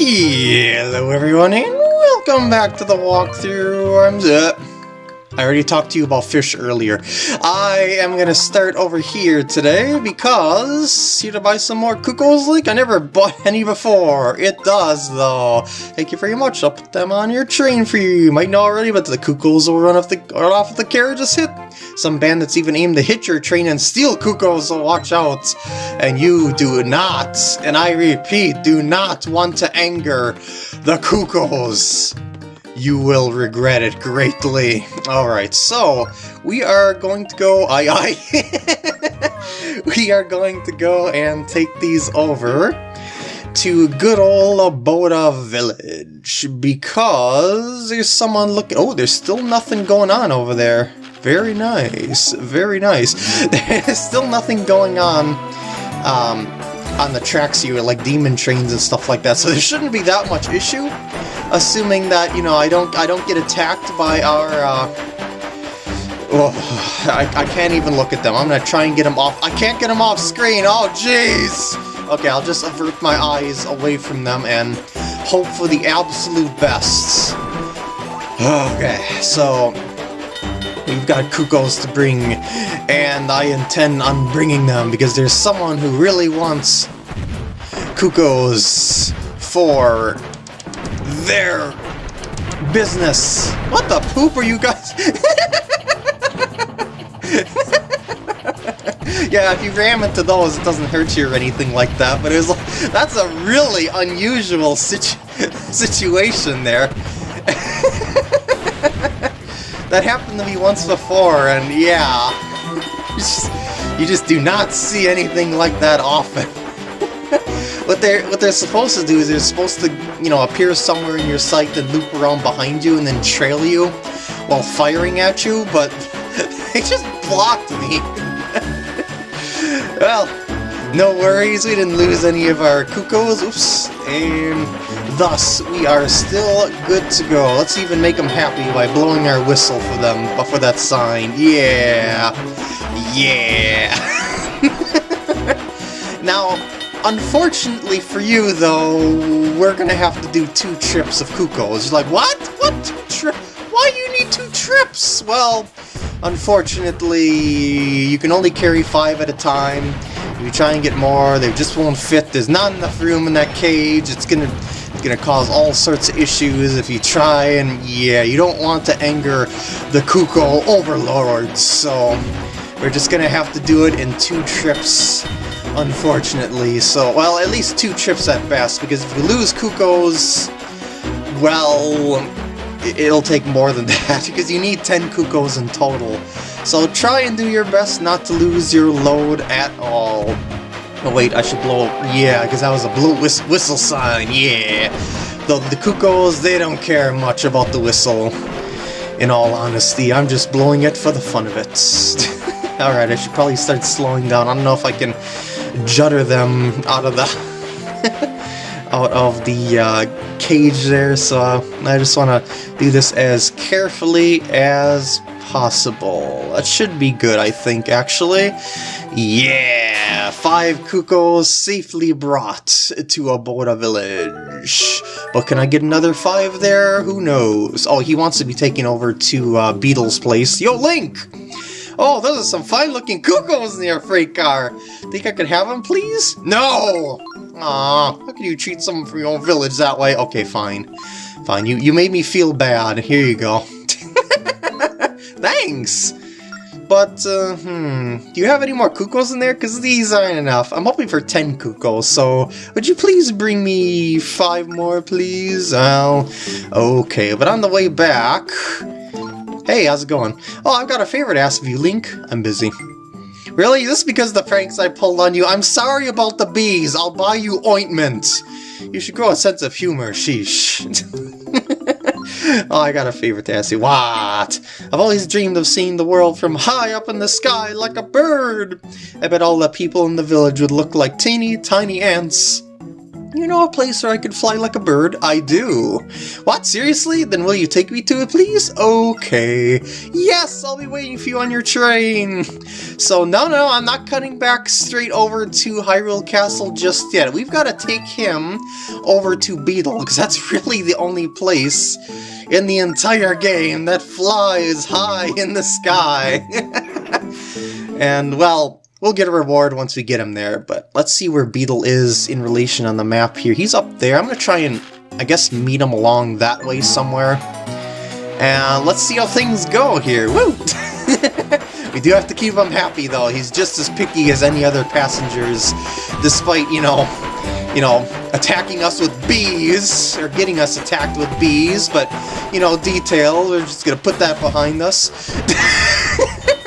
Hello everyone and welcome back to the walkthrough. I'm Zip. I already talked to you about fish earlier. I am to start over here today because here to buy some more Cuckoos Link. I never bought any before. It does though. Thank you very much. I'll put them on your train for you. You might know already, but the Cuckoos will run off the, run off the carriage's hit. Some bandits even aim to hit your train and steal Cuckoos, so watch out. And you do not, and I repeat, do not want to anger the Cuckoos you will regret it greatly. Alright, so we are going to go. Aye, aye. we are going to go and take these over to good old Aboda Village because there's someone looking. Oh, there's still nothing going on over there. Very nice, very nice. There's still nothing going on. Um, on the tracks here, like demon trains and stuff like that, so there shouldn't be that much issue, assuming that, you know, I don't I don't get attacked by our, uh, oh, I, I can't even look at them. I'm gonna try and get them off. I can't get them off screen. Oh, jeez. Okay, I'll just avert my eyes away from them and hope for the absolute best. Okay, so we've got Cuckoos to bring, and I intend on bringing them because there's someone who really wants Cuckoos for their business. What the poop are you guys? yeah, if you ram into those, it doesn't hurt you or anything like that, but it was like, that's a really unusual situ situation there. that happened to me once before, and yeah, you just, you just do not see anything like that often. what they're what they're supposed to do is they're supposed to, you know, appear somewhere in your sight then loop around behind you and then trail you while firing at you, but they just blocked me. well, no worries, we didn't lose any of our Cuckoos, oops, and thus we are still good to go. Let's even make them happy by blowing our whistle for them, but for that sign. Yeah, yeah. now, unfortunately for you, though, we're gonna have to do two trips of Cuckoos. You're like, what? What two trips? Why do you need two trips? Well, unfortunately, you can only carry five at a time. If you try and get more, they just won't fit. There's not enough room in that cage. It's gonna it's gonna cause all sorts of issues if you try, and yeah, you don't want to anger the Cuckoo overlords, so we're just gonna have to do it in two trips, unfortunately. So, well, at least two trips at best, because if you lose Cuckoos, well, it'll take more than that, because you need 10 Cuckoos in total. So try and do your best not to lose your load at all. Oh wait, I should blow... Yeah, because that was a blue whist whistle sign, yeah! The, the Cuckoos, they don't care much about the whistle. In all honesty, I'm just blowing it for the fun of it. Alright, I should probably start slowing down. I don't know if I can judder them out of the... out of the uh, cage there, so I just want to do this as carefully as possible. That should be good, I think, actually. Yeah! Five Cuckoos safely brought to a Aboda Village. But can I get another five there? Who knows? Oh, he wants to be taken over to uh, Beedle's place. Yo, Link! Oh, those are some fine-looking Cuckoos in your freight car. Think I could have them, please? No! Aw, how can you treat someone from your own village that way? Okay, fine. Fine, you, you made me feel bad. Here you go. Thanks! But, uh, hmm, do you have any more Cuckoos in there? Because these aren't enough. I'm hoping for 10 Cuckoos, so would you please bring me 5 more, please? Oh, okay, but on the way back... Hey, how's it going? Oh, I've got a favor to ask of you, Link. I'm busy. Really? This is because of the pranks I pulled on you? I'm sorry about the bees. I'll buy you ointment. You should grow a sense of humor, sheesh. oh, I got a ask you. What? I've always dreamed of seeing the world from high up in the sky like a bird. I bet all the people in the village would look like teeny tiny ants. You know a place where I could fly like a bird? I do. What, seriously? Then will you take me to it, please? Okay. Yes, I'll be waiting for you on your train. So, no, no, I'm not cutting back straight over to Hyrule Castle just yet. We've got to take him over to Beedle, because that's really the only place in the entire game that flies high in the sky. and, well, We'll get a reward once we get him there, but let's see where Beedle is in relation on the map here. He's up there. I'm going to try and, I guess, meet him along that way somewhere. And let's see how things go here. Woo! we do have to keep him happy, though. He's just as picky as any other passengers, despite, you know, you know, attacking us with bees, or getting us attacked with bees, but, you know, detail, we're just going to put that behind us.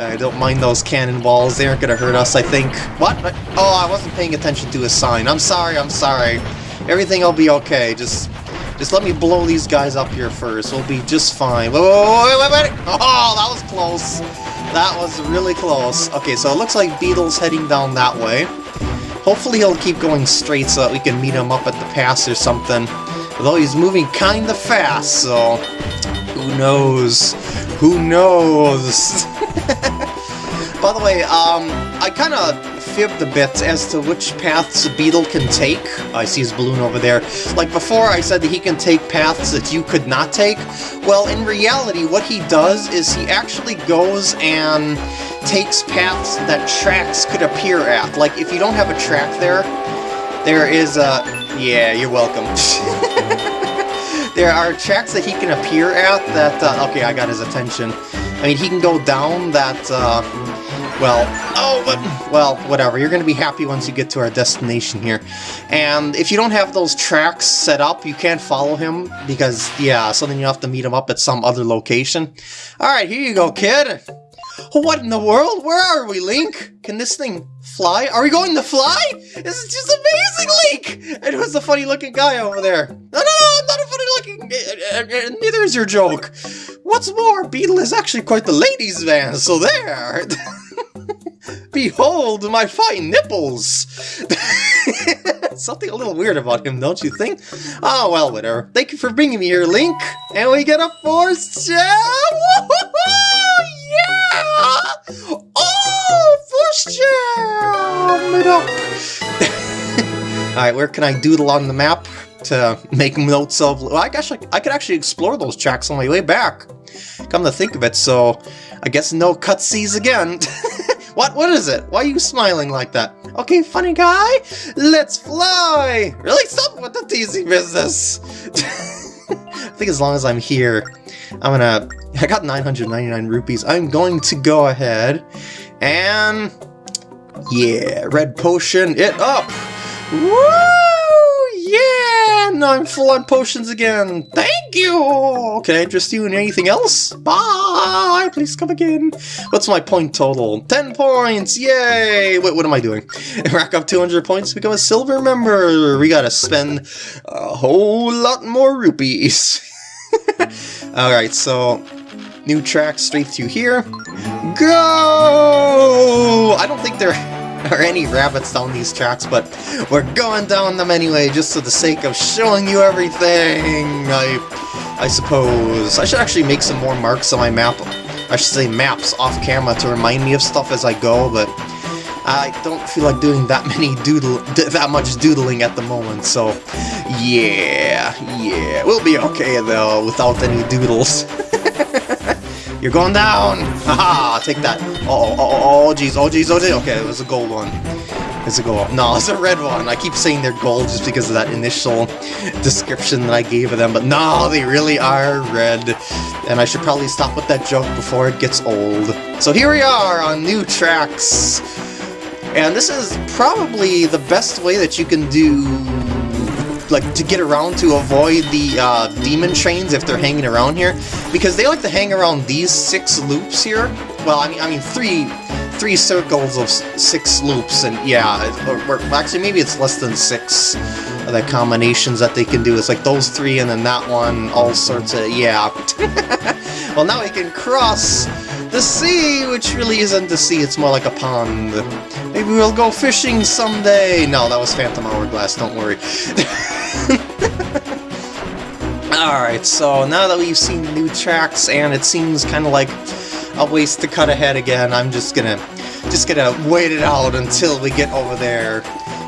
I don't mind those cannonballs, they aren't gonna hurt us, I think. What? Oh, I wasn't paying attention to a sign. I'm sorry, I'm sorry. Everything will be okay, just... Just let me blow these guys up here first. We'll be just fine. Wait, wait, wait. Oh, that was close. That was really close. Okay, so it looks like Beedle's heading down that way. Hopefully he'll keep going straight so that we can meet him up at the pass or something. Although he's moving kinda fast, so... Who knows? Who knows? By the way, um, I kind of fibbed a bit as to which paths a Beedle can take. I see his balloon over there. Like before, I said that he can take paths that you could not take. Well, in reality, what he does is he actually goes and takes paths that tracks could appear at. Like, if you don't have a track there, there is a... Yeah, you're welcome. there are tracks that he can appear at that... Uh, okay, I got his attention. I mean, he can go down that... Uh, well, oh, but, well, whatever. You're going to be happy once you get to our destination here. And if you don't have those tracks set up, you can't follow him because, yeah, so then you have to meet him up at some other location. Alright, here you go, kid. What in the world? Where are we, Link? Can this thing fly? Are we going to fly? This is just amazing, Link! And who's the funny-looking guy over there? No, no, no, I'm not a funny-looking... Uh, uh, neither is your joke. What's more, Beedle is actually quite the ladies' man, so there! Behold my fine nipples! Something a little weird about him, don't you think? Oh, well, whatever. Thank you for bringing me here, Link! And we get a force gem! Yeah! Oh, force gem! Alright, where can I doodle on the map to make notes of... Well, I guess I, I could actually explore those tracks on my way back. Come to think of it, so I guess no cutscenes again. What? What is it? Why are you smiling like that? Okay, funny guy, let's fly! Really? Stop with the teasing business! I think as long as I'm here, I'm gonna... I got 999 rupees. I'm going to go ahead and... Yeah, red potion it up! Woo! Now I'm full on potions again! Thank you! Can I interest you in anything else? Bye! Please come again! What's my point total? 10 points! Yay! Wait, what am I doing? Rack up 200 points become a silver member! We gotta spend a whole lot more rupees! Alright, so... New track straight through here. Go! I don't think they're... or any rabbits down these tracks, but we're going down them anyway, just for the sake of showing you everything, I, I suppose. I should actually make some more marks on my map, I should say maps, off camera to remind me of stuff as I go, but I don't feel like doing that many doodle, that much doodling at the moment, so yeah, yeah, we'll be okay though, without any doodles. You're going down! Haha, take that. Uh oh, oh, oh, jeez, oh, jeez, oh, jeez. Okay, it was a gold one. It's a gold. No, it's a red one. I keep saying they're gold just because of that initial description that I gave of them, but no, they really are red. And I should probably stop with that joke before it gets old. So here we are on new tracks. And this is probably the best way that you can do like to get around to avoid the uh, demon trains if they're hanging around here, because they like to hang around these six loops here. Well, I mean, I mean three three circles of six loops, and yeah, or, or, actually maybe it's less than six of the combinations that they can do. It's like those three and then that one, all sorts of, yeah. well, now we can cross the sea, which really isn't the sea, it's more like a pond. Maybe we'll go fishing someday. No, that was Phantom Hourglass, don't worry. Alright, so now that we've seen new tracks, and it seems kind of like a waste to cut ahead again, I'm just gonna, just gonna wait it out until we get over there,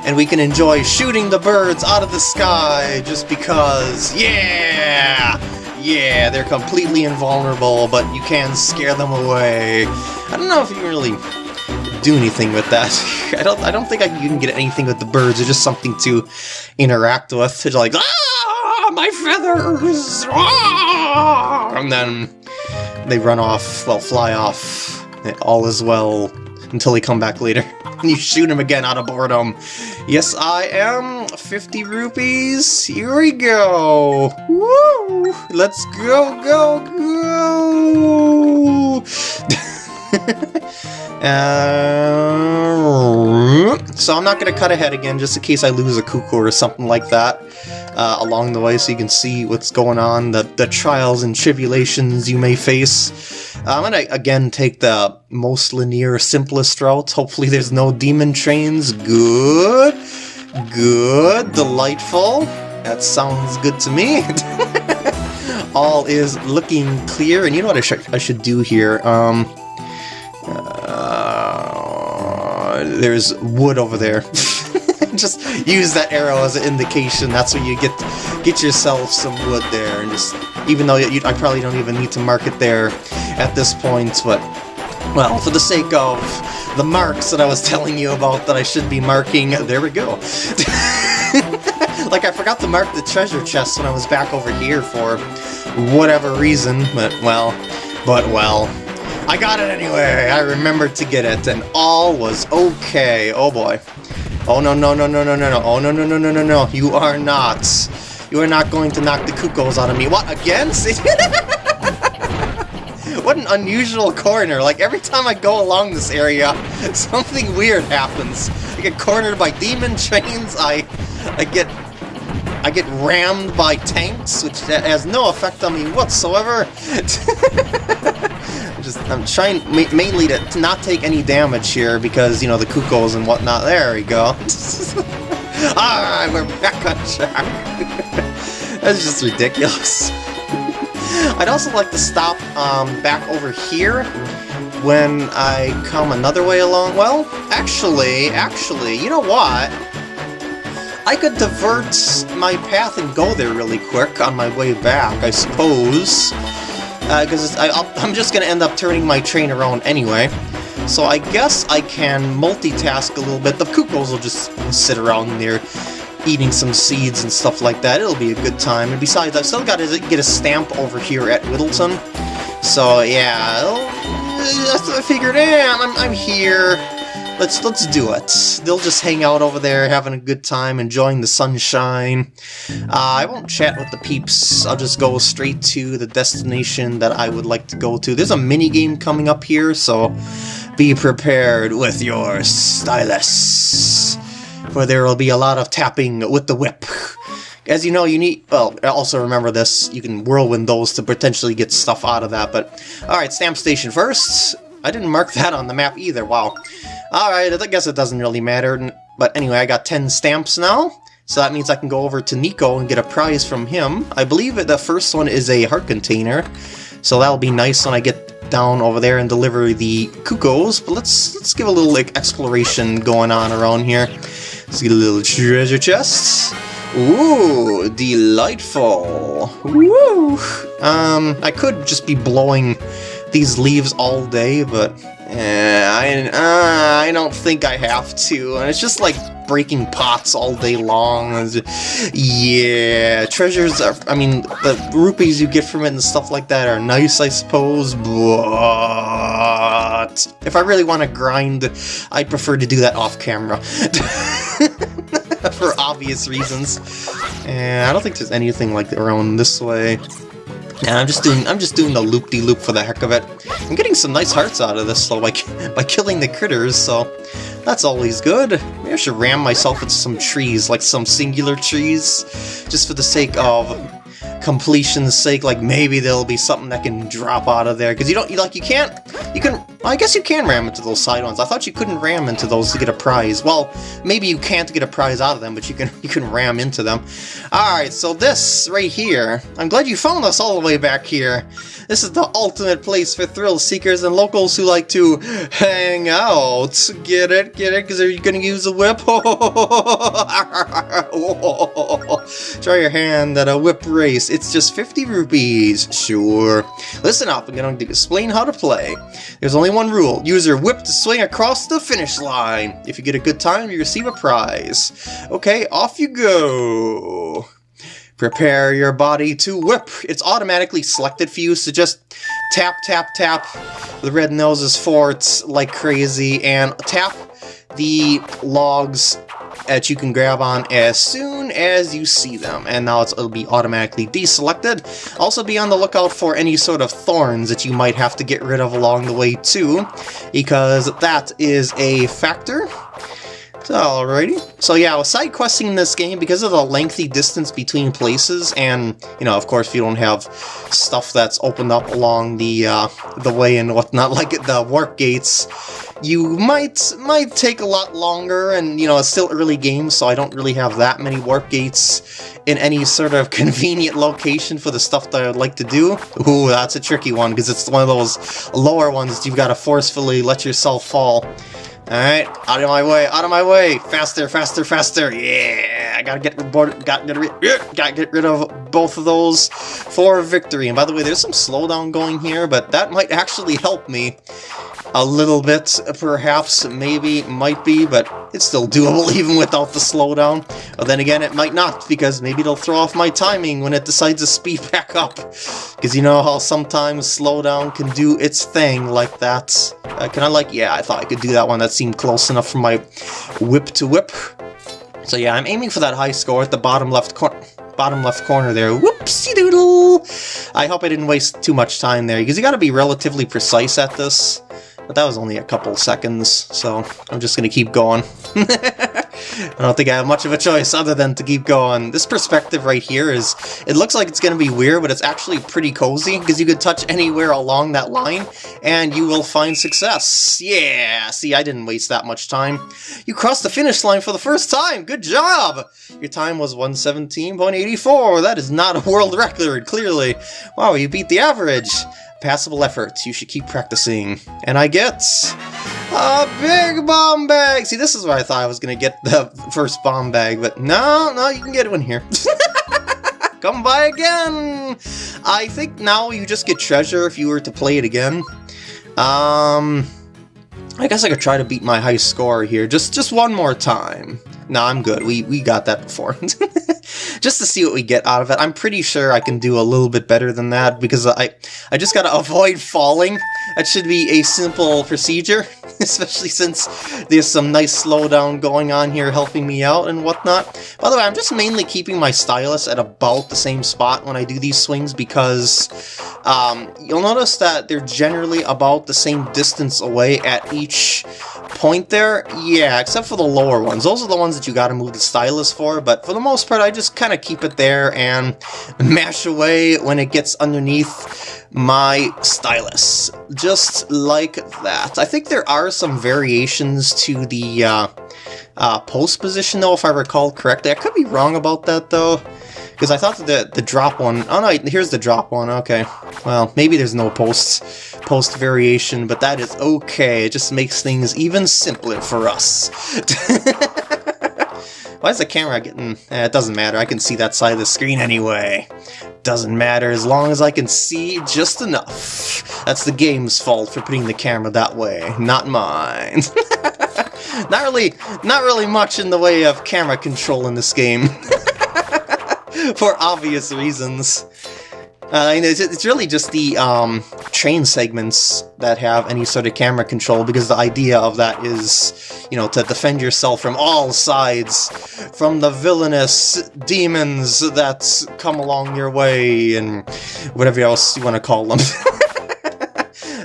and we can enjoy shooting the birds out of the sky, just because, yeah! Yeah, they're completely invulnerable, but you can scare them away. I don't know if you really do anything with that. I don't I don't think I can get anything with the birds, it's just something to interact with. It's like, ah! my feathers! Ah! And then they run off, well, fly off. All is well until they come back later. And you shoot him again out of boredom. Yes, I am. 50 rupees. Here we go. Woo! Let's go, go, go! uh, so I'm not going to cut ahead again, just in case I lose a Cuckoo or something like that uh, along the way so you can see what's going on, the, the trials and tribulations you may face. I'm going to, again, take the most linear, simplest route. Hopefully there's no demon trains. Good. Good. Delightful. That sounds good to me. All is looking clear, and you know what I, sh I should do here? Um, uh, there's wood over there. just use that arrow as an indication. That's where you get get yourself some wood there, and just even though you, I probably don't even need to mark it there at this point, but well, for the sake of the marks that I was telling you about that I should be marking, there we go. like I forgot to mark the treasure chest when I was back over here for whatever reason, but well, but well. I got it anyway! I remembered to get it, and all was okay. Oh boy. Oh no no no no no no no! Oh no no no no no no! You are not! You are not going to knock the cuckoos out of me. What again? what an unusual corner! Like every time I go along this area, something weird happens. I get cornered by demon trains. I I get I get rammed by tanks, which has no effect on me whatsoever. Just I'm trying ma mainly to, to, not take any damage here because you know the cuckoos and whatnot. There we go. ah, we're back on track. That's just ridiculous. I'd also like to stop um, back over here when I come another way along. Well, actually, actually, you know what? I could divert my path and go there really quick on my way back, I suppose because uh, I'm just going to end up turning my train around anyway. So I guess I can multitask a little bit. The cuckoos will just sit around there eating some seeds and stuff like that. It'll be a good time. And besides, I've still got to get a stamp over here at Whittleton. So yeah, I figured, yeah, I'm, I'm here. Let's let's do it. They'll just hang out over there, having a good time, enjoying the sunshine. Uh, I won't chat with the peeps. I'll just go straight to the destination that I would like to go to. There's a mini game coming up here, so be prepared with your stylus, for there will be a lot of tapping with the whip. As you know, you need... Well, also remember this, you can whirlwind those to potentially get stuff out of that, but... Alright, stamp station first. I didn't mark that on the map either, wow. Alright, I guess it doesn't really matter. But anyway, I got 10 stamps now. So that means I can go over to Niko and get a prize from him. I believe the first one is a heart container. So that'll be nice when I get down over there and deliver the cuckoos. But let's let's give a little like exploration going on around here. Let's get a little treasure chest. Ooh, delightful. Woo! Um, I could just be blowing these leaves all day, but eh, I, uh, I don't think I have to. And it's just like breaking pots all day long. Yeah, treasures are, I mean, the rupees you get from it and stuff like that are nice, I suppose, but if I really want to grind, I'd prefer to do that off camera. For obvious reasons. And I don't think there's anything like around this way. Yeah, I'm just doing I'm just doing the loop-de-loop -loop for the heck of it. I'm getting some nice hearts out of this though by, by killing the critters, so that's always good. Maybe I should ram myself into some trees, like some singular trees, just for the sake of completion's sake, like maybe there'll be something that can drop out of there, because you don't, like, you can't You can... I guess you can ram into those side ones. I thought you couldn't ram into those to get a prize. Well, maybe you can't get a prize out of them, but you can you can ram into them. Alright, so this right here... I'm glad you found us all the way back here. This is the ultimate place for thrill seekers and locals who like to hang out. Get it? Get it? Because are you going to use a whip? Try your hand at a whip race. It's just 50 rupees. Sure. Listen up, I'm going to explain how to play. There's only one rule. Use your whip to swing across the finish line. If you get a good time, you receive a prize. Okay, off you go. Prepare your body to whip. It's automatically selected for you, so just tap, tap, tap the red nose noses forts like crazy, and tap the logs that you can grab on as soon as you see them. And now it'll be automatically deselected. Also be on the lookout for any sort of thorns that you might have to get rid of along the way too, because that is a factor. Alrighty. So yeah, with side questing in this game, because of the lengthy distance between places, and, you know, of course, if you don't have stuff that's opened up along the, uh, the way and whatnot, like the warp gates, you might might take a lot longer, and, you know, it's still early game, so I don't really have that many warp gates in any sort of convenient location for the stuff that I'd like to do. Ooh, that's a tricky one, because it's one of those lower ones you've got to forcefully let yourself fall. Alright, out of my way, out of my way! Faster, faster, faster! Yeah! I gotta get rid, got, gotta, gotta get rid of both of those for victory. And by the way, there's some slowdown going here, but that might actually help me a little bit, perhaps, maybe, might be, but it's still doable even without the slowdown. But then again, it might not, because maybe it'll throw off my timing when it decides to speed back up. Because you know how sometimes slowdown can do its thing like that. Uh, can I like, yeah, I thought I could do that one. That seemed close enough for my whip to whip. So yeah, I'm aiming for that high score at the bottom left corner bottom left corner there. Whoopsie doodle! I hope I didn't waste too much time there, because you gotta be relatively precise at this. But that was only a couple seconds, so I'm just gonna keep going. I don't think I have much of a choice other than to keep going. This perspective right here is, it looks like it's going to be weird, but it's actually pretty cozy, because you could touch anywhere along that line, and you will find success. Yeah, see, I didn't waste that much time. You crossed the finish line for the first time! Good job! Your time was 117.84. That is not a world record, clearly. Wow, you beat the average. Passable efforts. You should keep practicing. And I get... A big bomb bag! See, this is where I thought I was going to get the first bomb bag, but no, no, you can get one here. Come by again! I think now you just get treasure if you were to play it again. Um... I guess I could try to beat my high score here, just just one more time. No, I'm good. We we got that before. just to see what we get out of it. I'm pretty sure I can do a little bit better than that because I I just gotta avoid falling. That should be a simple procedure, especially since there's some nice slowdown going on here helping me out and whatnot. By the way, I'm just mainly keeping my stylus at about the same spot when I do these swings because um, you'll notice that they're generally about the same distance away at each point there. Yeah, except for the lower ones. Those are the ones that you gotta move the stylus for, but for the most part I just kind of keep it there and mash away when it gets underneath my stylus. Just like that. I think there are some variations to the uh, uh, post position though, if I recall correctly. I could be wrong about that though. Because I thought the the drop one... Oh no, here's the drop one, okay. Well, maybe there's no post, post variation, but that is okay. It just makes things even simpler for us. Why is the camera getting... Eh, it doesn't matter, I can see that side of the screen anyway. Doesn't matter as long as I can see just enough. That's the game's fault for putting the camera that way, not mine. not really, not really much in the way of camera control in this game. for obvious reasons. Uh, it's, it's really just the um, train segments that have any sort of camera control, because the idea of that is, you know, to defend yourself from all sides, from the villainous demons that come along your way, and whatever else you want to call them.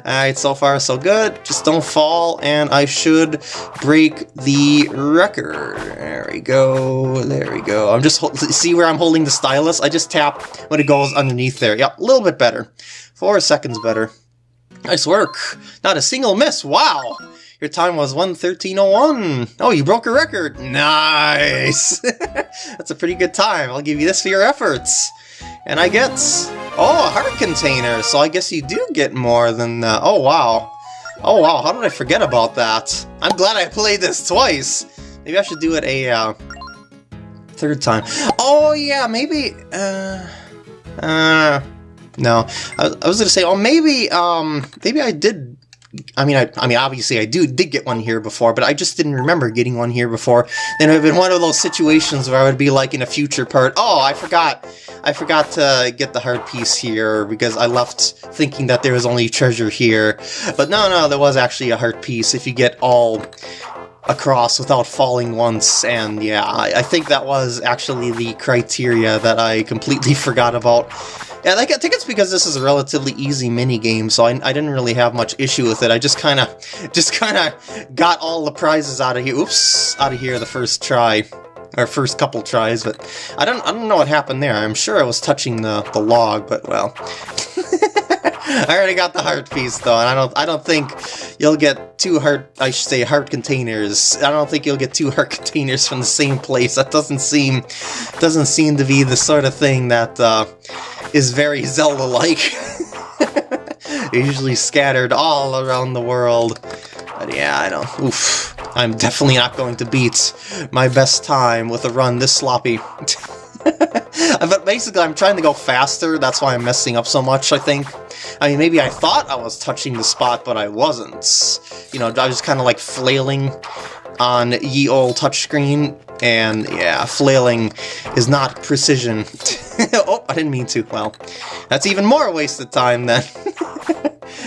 Alright, so far so good. Just don't fall, and I should break the record. There we go, there we go. I'm just, see where I'm holding the stylus? I just tap when it goes underneath there. Yep, a little bit better. Four seconds better. Nice work. Not a single miss. Wow. Your time was 113.01. Oh, you broke a record. Nice. That's a pretty good time. I'll give you this for your efforts. And I get... Oh, a heart container. So I guess you do get more than... Uh, oh, wow. Oh, wow. How did I forget about that? I'm glad I played this twice. Maybe I should do it a uh, third time. Oh, yeah. Maybe... Uh... Uh... No, I, I was to say, oh, maybe, um, maybe I did I mean, I, I mean, obviously, I do did get one here before, but I just didn't remember getting one here before. Then it would have been one of those situations where I would be like in a future part, oh, I forgot, I forgot to get the heart piece here because I left thinking that there was only treasure here. But no, no, there was actually a heart piece if you get all across without falling once, and yeah, I, I think that was actually the criteria that I completely forgot about. Yeah, I think it's because this is a relatively easy mini game, so I, I didn't really have much issue with it. I just kind of, just kind of got all the prizes out of here. Oops, out of here the first try, or first couple tries. But I don't, I don't know what happened there. I'm sure I was touching the the log, but well. I already got the heart piece though, and I don't I don't think you'll get two heart I should say heart containers. I don't think you'll get two heart containers from the same place. That doesn't seem doesn't seem to be the sort of thing that uh, is very Zelda-like. Usually scattered all around the world. But yeah, I don't. Oof. I'm definitely not going to beat my best time with a run this sloppy. but basically, I'm trying to go faster, that's why I'm messing up so much, I think. I mean, maybe I thought I was touching the spot, but I wasn't. You know, I was kind of like flailing on ye old touchscreen, and yeah, flailing is not precision. oh, I didn't mean to. Well, that's even more wasted time then.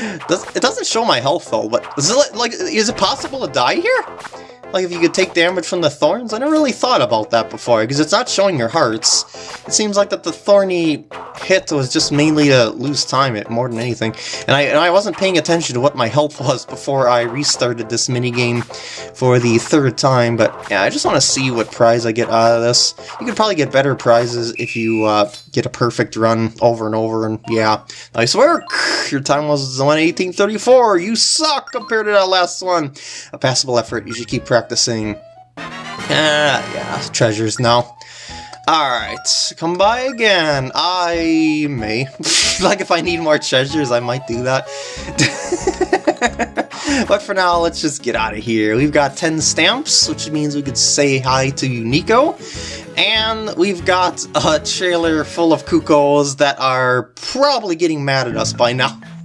it doesn't show my health though, but is it like is it possible to die here? Like if you could take damage from the thorns? I never really thought about that before, because it's not showing your hearts. It seems like that the thorny hit was just mainly to lose time it more than anything. And I, and I wasn't paying attention to what my health was before I restarted this minigame for the third time, but yeah, I just want to see what prize I get out of this. You could probably get better prizes if you uh, get a perfect run over and over, and yeah. Nice work! Your time was 118.34! You suck compared to that last one! A passable effort, you should keep practicing. Ah, uh, yeah, treasures now. Alright, come by again. I may. like, if I need more treasures, I might do that. but for now, let's just get out of here. We've got 10 stamps, which means we could say hi to Niko. And we've got a trailer full of Cuccos that are probably getting mad at us by now.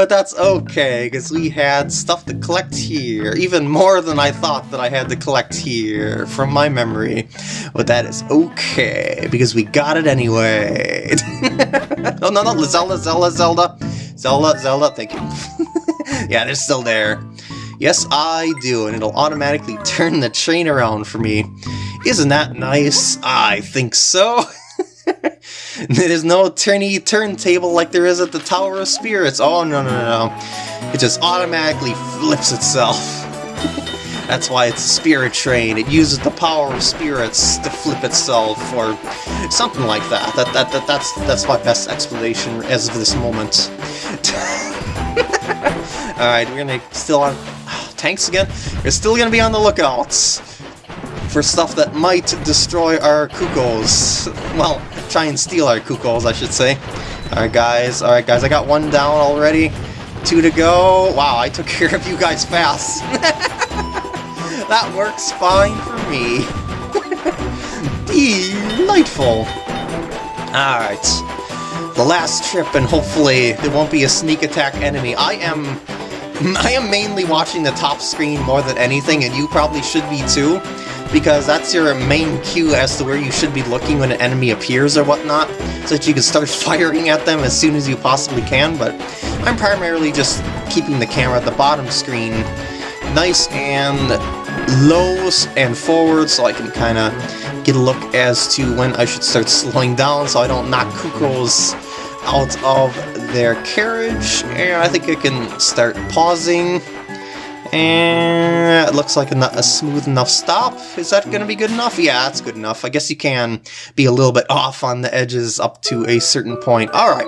but that's okay, because we had stuff to collect here, even more than I thought that I had to collect here, from my memory. But that is okay, because we got it anyway. no, oh, no, no, Zelda, Zelda, Zelda. Zelda, Zelda, thank you. yeah, they're still there. Yes, I do, and it'll automatically turn the train around for me. Isn't that nice? I think so. There's no turny turntable like there is at the Tower of Spirits. Oh, no, no, no. It just automatically flips itself. That's why it's a spirit train. It uses the power of spirits to flip itself, or something like that. That, that, that that's that's my best explanation as of this moment. Alright, we're gonna still on tanks again. We're still gonna be on the lookouts for stuff that might destroy our Cuccos. Well, try and steal our Cuccos, I should say. Alright guys, alright guys, I got one down already. Two to go. Wow, I took care of you guys fast. that works fine for me. Delightful. Alright. The last trip, and hopefully there won't be a sneak attack enemy. I am... I am mainly watching the top screen more than anything, and you probably should be too because that's your main cue as to where you should be looking when an enemy appears or whatnot, so that you can start firing at them as soon as you possibly can, but I'm primarily just keeping the camera at the bottom screen nice and low and forward so I can kind of get a look as to when I should start slowing down so I don't knock Cuccos out of their carriage, and I think I can start pausing and it looks like a, a, smooth enough stop. Is that going to be good enough? Yeah, that's good enough. I guess you can be a little bit off on the edges up to a certain point. Alright.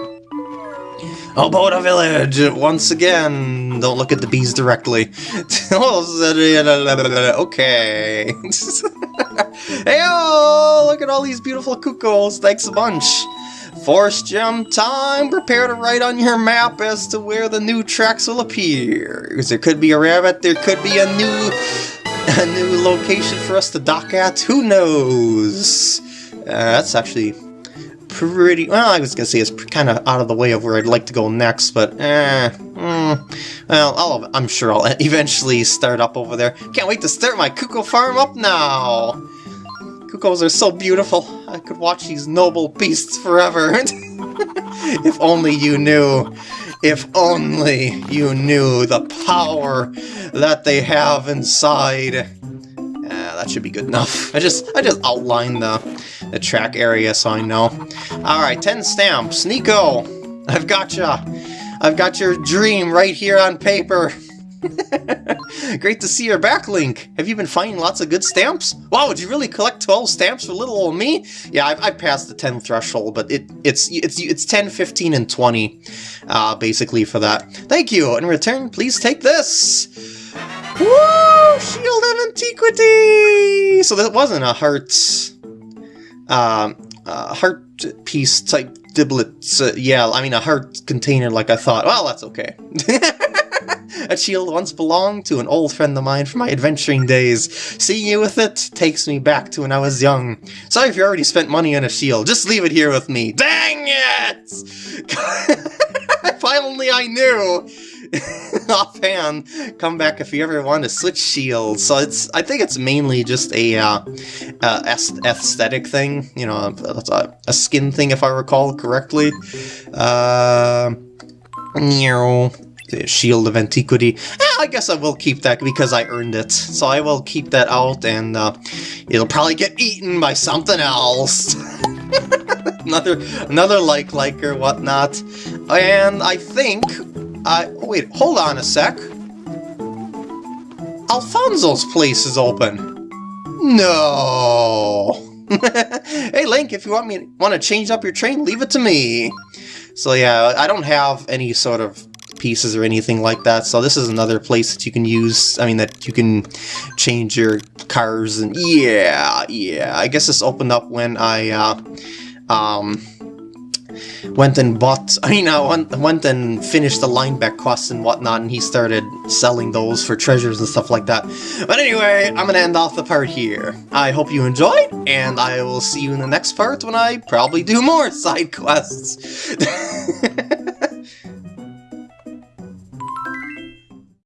Aboda Village, once again. Don't look at the bees directly. okay. hey, look at all these beautiful cuckoos. Thanks a bunch. Force gem time! Prepare to write on your map as to where the new tracks will appear. Because There could be a rabbit, there could be a new a new location for us to dock at, who knows? Uh, that's actually pretty... Well, I was to say it's kind of out of the way of where I'd like to go next, but eh... Mm, well, I'll, I'm sure I'll eventually start up over there. Can't wait to start my cuckoo farm up now! Cuckoos are so beautiful. I could watch these noble beasts forever. if only you knew. If only you knew the power that they have inside. Uh, that should be good enough. I just I just outlined the, the track area so I know. Alright, 10 stamps. Niko, I've got ya. I've got your dream right here on paper. Great to see your back Link. Have you been finding lots of good stamps? Wow, did you really collect 12 stamps for little old me? Yeah, I've, I've passed the 10 threshold, but it, it's it's it's 10, 15, and 20, uh, basically, for that. Thank you. In return, please take this. Woo! Shield of Antiquity! So that wasn't a heart... Um, uh, heart piece type diblet. Uh, yeah, I mean a heart container like I thought. Well, that's okay. That shield once belonged to an old friend of mine from my adventuring days. Seeing you with it takes me back to when I was young. Sorry if you already spent money on a shield, just leave it here with me. Dang it! Finally I knew! offhand, come back if you ever want to switch shields. So it's, I think it's mainly just a uh, uh, aesthetic thing, you know, a, a, skin thing if I recall correctly. Uh, the Shield of Antiquity. Eh, I guess I will keep that because I earned it. So I will keep that out and uh, it'll probably get eaten by something else. another another like like or whatnot. And I think I oh wait, hold on a sec. Alfonso's place is open. No. hey Link, if you want me want to change up your train, leave it to me. So yeah, I don't have any sort of pieces or anything like that. So this is another place that you can use, I mean, that you can change your cars and yeah, yeah. I guess this opened up when I, uh, um, went and bought, I mean, I went, went and finished the Linebeck quests and whatnot, and he started selling those for treasures and stuff like that. But anyway, I'm gonna end off the part here. I hope you enjoyed, and I will see you in the next part when I probably do more side quests.